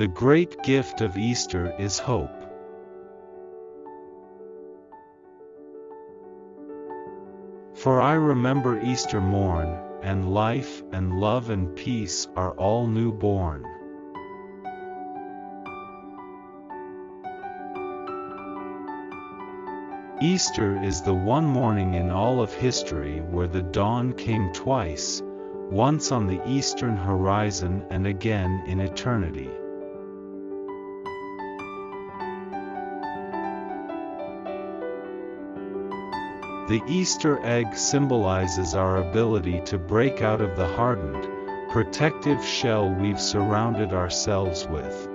The great gift of Easter is hope. For I remember Easter morn, and life and love and peace are all new born. Easter is the one morning in all of history where the dawn came twice, once on the eastern horizon and again in eternity. The Easter egg symbolizes our ability to break out of the hardened, protective shell we've surrounded ourselves with.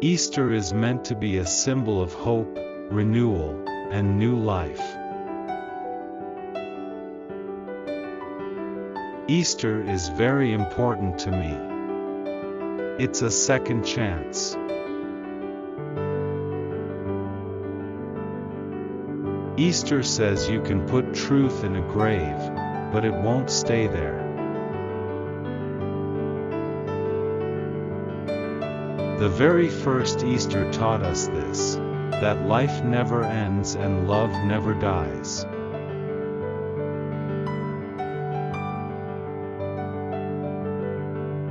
Easter is meant to be a symbol of hope, renewal, and new life. Easter is very important to me. It's a second chance. Easter says you can put truth in a grave, but it won't stay there. The very first Easter taught us this, that life never ends and love never dies.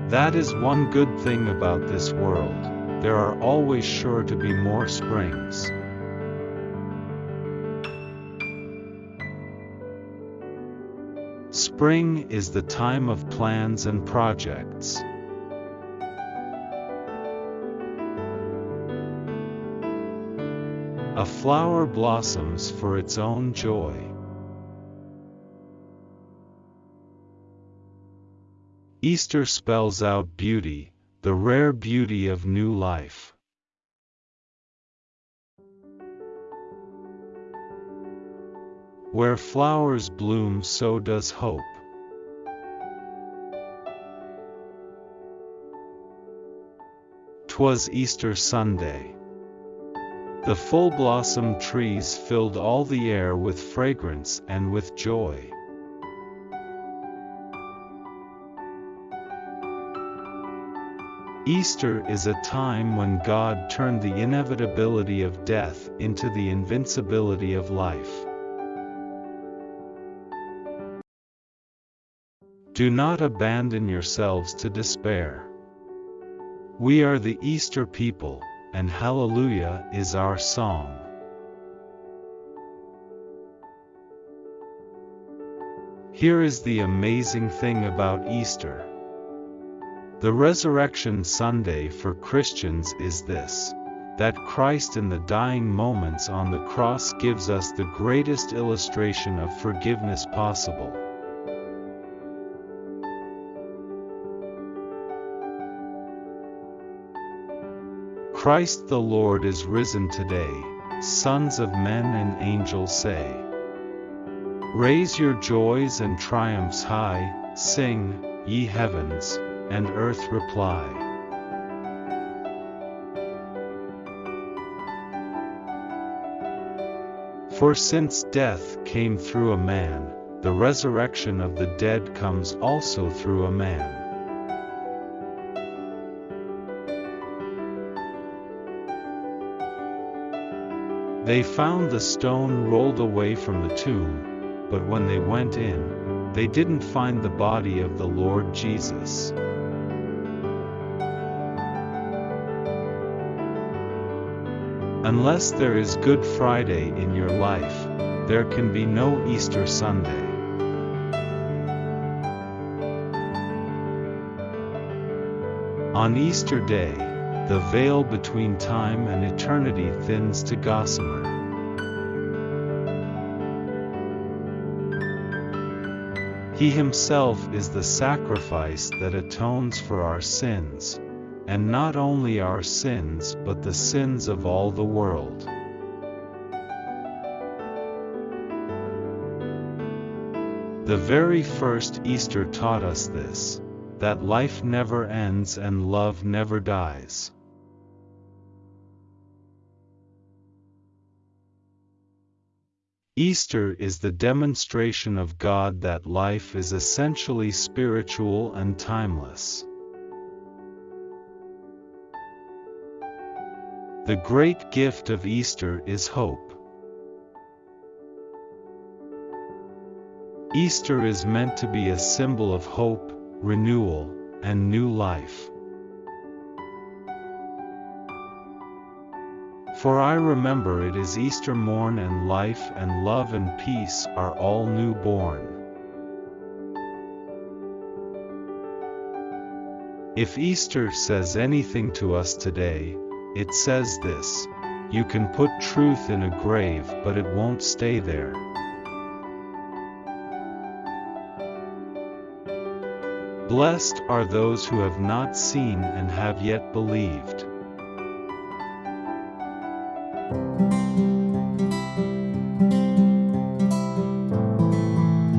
That is one good thing about this world, there are always sure to be more springs. Spring is the time of plans and projects. A flower blossoms for its own joy. Easter spells out beauty, the rare beauty of new life. Where flowers bloom so does hope. Twas Easter Sunday. The full-blossomed trees filled all the air with fragrance and with joy. Easter is a time when God turned the inevitability of death into the invincibility of life. Do not abandon yourselves to despair. We are the Easter people, and Hallelujah is our song. Here is the amazing thing about Easter. The Resurrection Sunday for Christians is this that Christ in the dying moments on the cross gives us the greatest illustration of forgiveness possible. Christ the Lord is risen today, sons of men and angels say. Raise your joys and triumphs high, sing, ye heavens, and earth reply. For since death came through a man, the resurrection of the dead comes also through a man. They found the stone rolled away from the tomb, but when they went in, they didn't find the body of the Lord Jesus. Unless there is Good Friday in your life, there can be no Easter Sunday. On Easter Day, the veil between time and eternity thins to gossamer. He himself is the sacrifice that atones for our sins, and not only our sins but the sins of all the world. The very first Easter taught us this, that life never ends and love never dies. Easter is the demonstration of God that life is essentially spiritual and timeless. The great gift of Easter is hope. Easter is meant to be a symbol of hope, renewal, and new life. For I remember it is Easter morn and life and love and peace are all new born. If Easter says anything to us today, it says this, you can put truth in a grave but it won't stay there. Blessed are those who have not seen and have yet believed. Thank you.